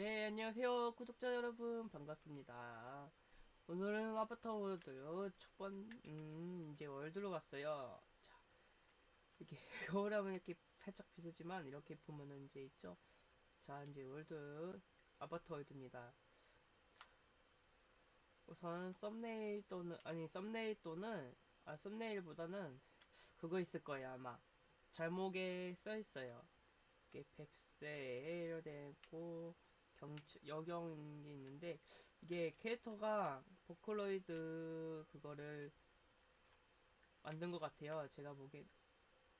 네, 안녕하세요. 구독자 여러분, 반갑습니다. 오늘은 아바타 월드 첫 번, 음, 이제 월드로 갔어요. 자, 이렇게, 거울 하면 이렇게 살짝 비슷지만, 이렇게 보면은 이제 있죠? 자, 이제 월드, 아바타 월드입니다. 자, 우선 썸네일 또는, 아니, 썸네일 또는, 아, 썸네일보다는 그거 있을 거예요, 아마. 잘목에 써 있어요. 이게 뱁새 되고 경치 여경이 있는데 이게 캐릭터가 보컬로이드 그거를 만든 것 같아요. 제가 보기엔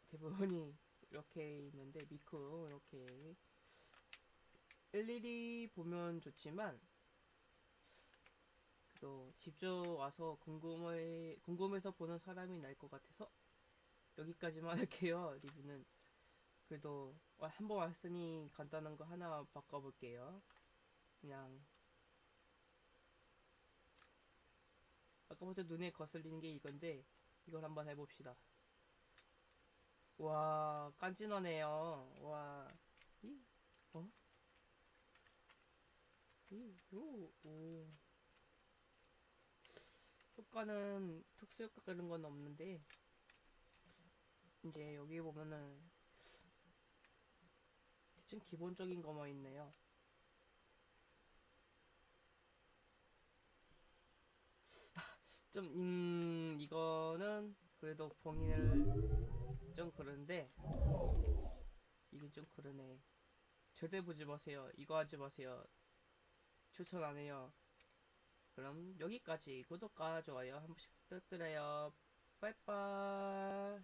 대부분이 이렇게 있는데 미쿠 이렇게 일일이 보면 좋지만 그래도 직접 와서 궁금해 궁금해서 보는 사람이 날 것 같아서 여기까지만 할게요. 리뷰는 그래도 한 번 왔으니 간단한 거 하나 바꿔볼게요. 그냥 아까부터 눈에 거슬리는 게 이건데 이걸 한번 해봅시다. 와 깐진하네요. 와 이? 어? 이? 오, 오. 효과는 특수 효과 그런 건 없는데 이제 여기 보면은 대충 기본적인 거만 있네요. 좀, 음, 이거는 그래도 봉인을 좀 그런데, 이게 좀 그러네. 절대 보지 마세요. 이거 하지 마세요. 추천 안 해요. 그럼 여기까지 구독과 좋아요 한 번씩 부탁드려요. 빠이빠이.